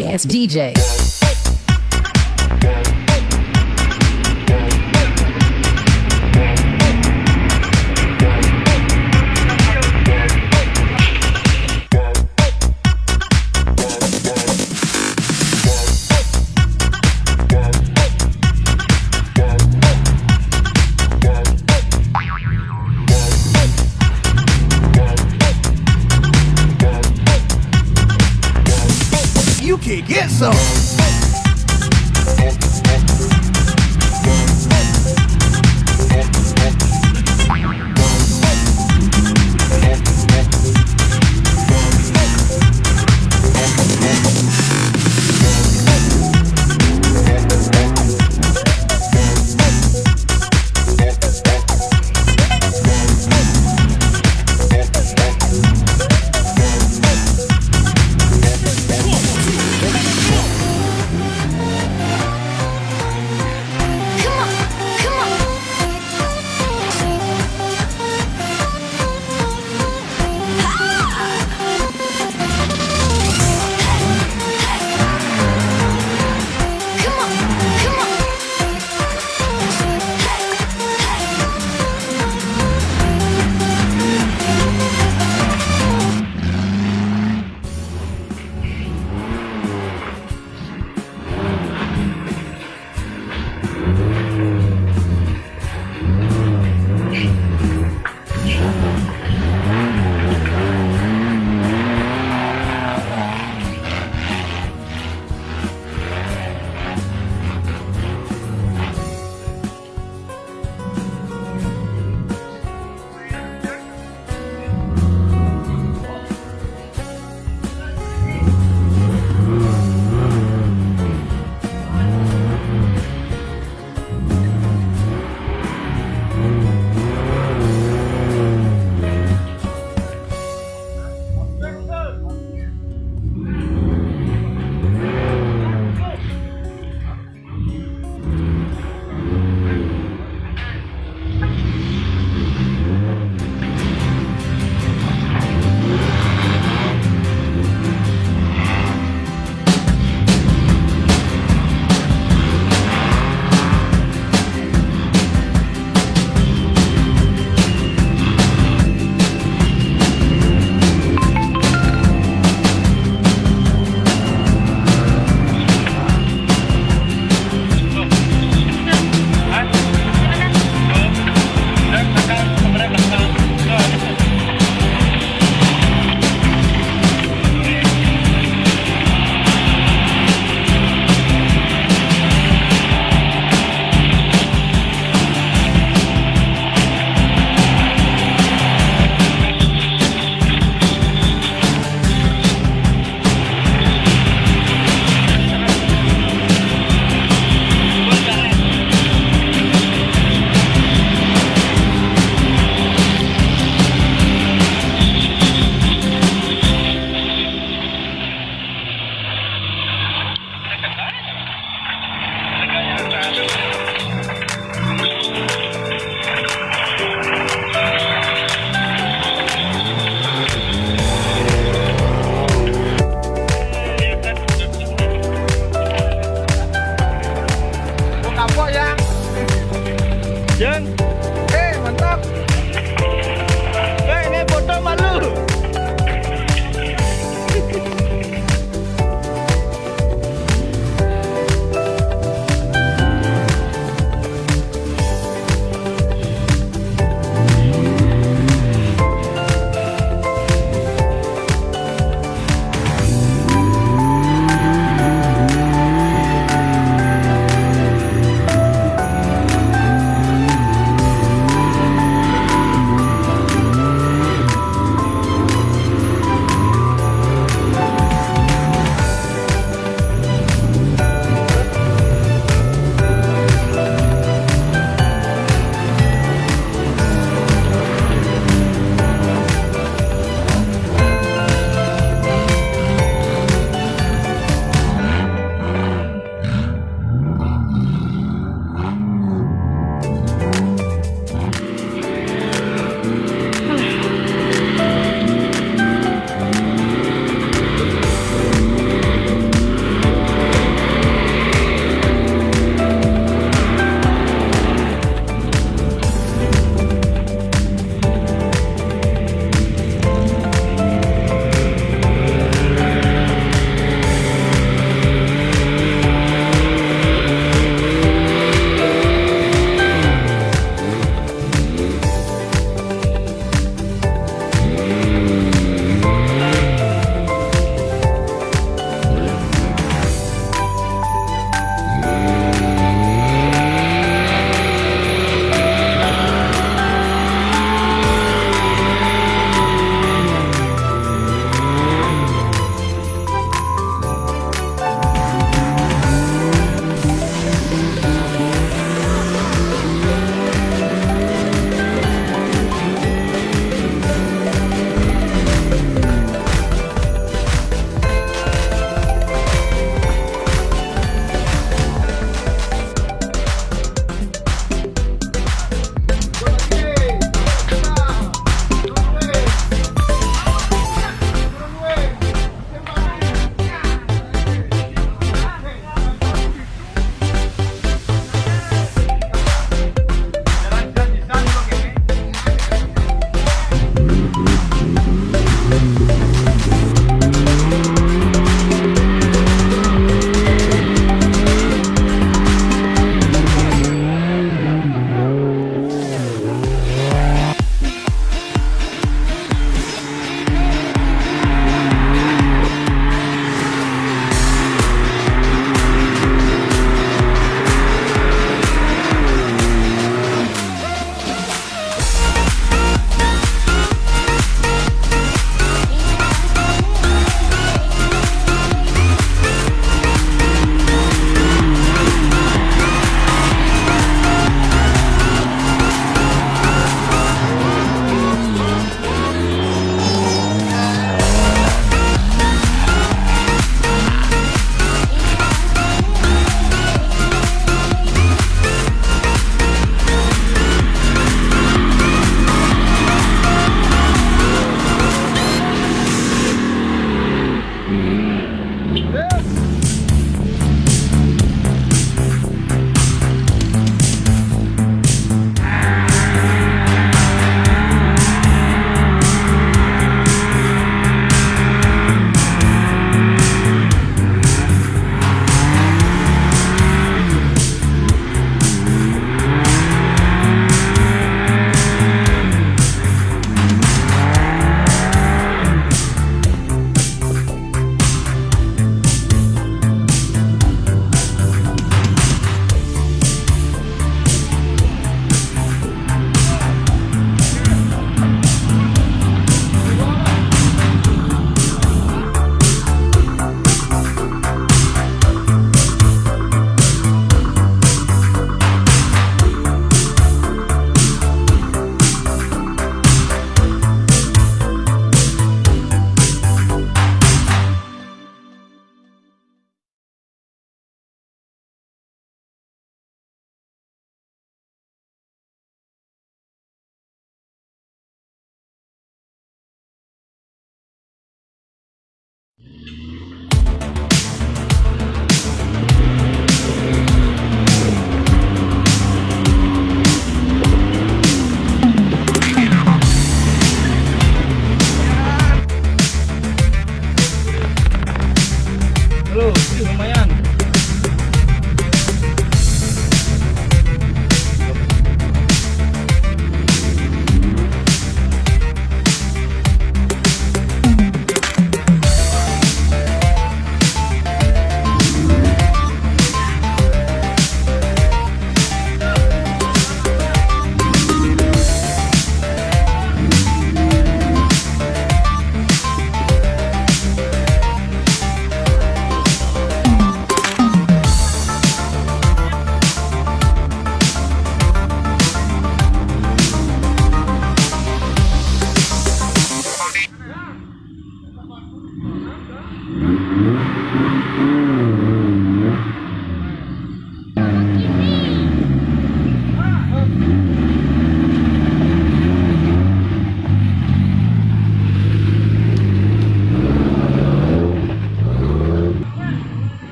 sorry DJ.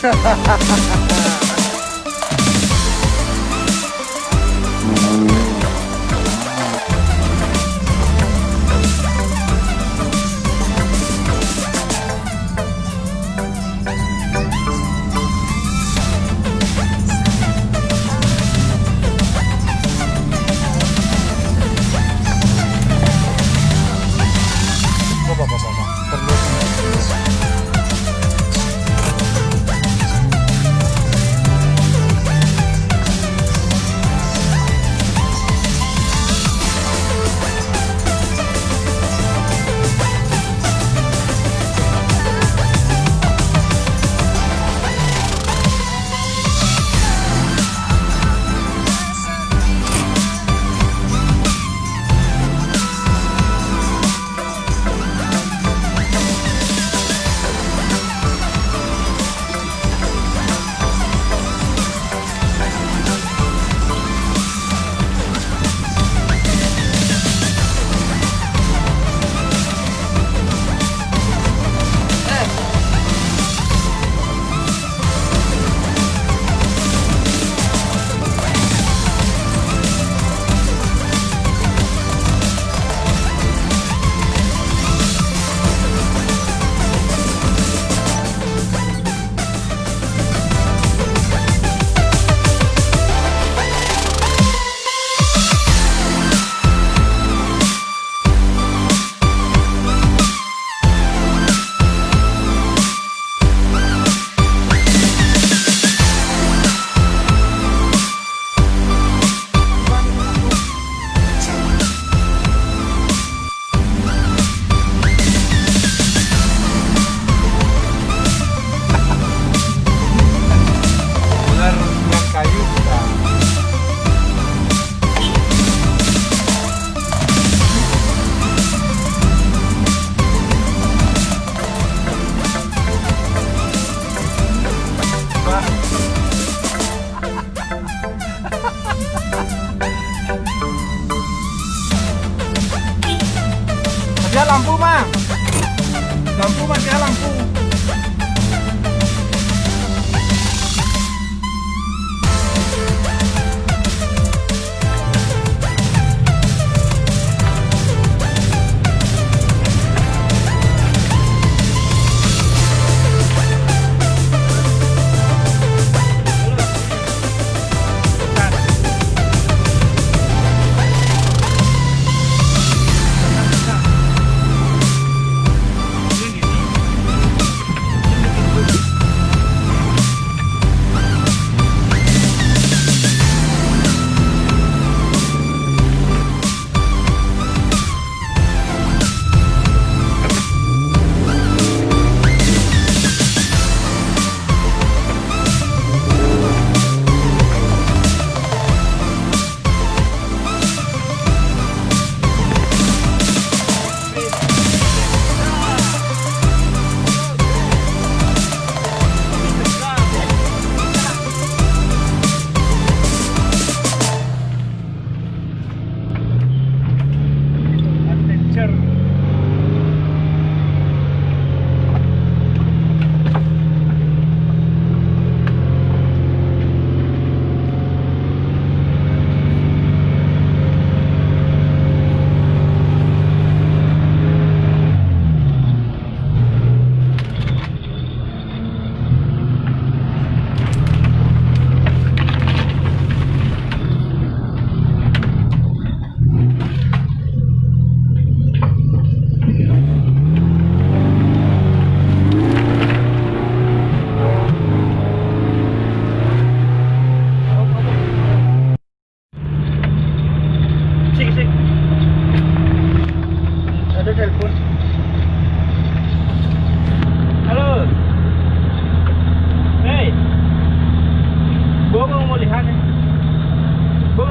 哈哈哈哈哈哈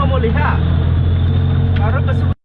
lihat nih. Gua nggak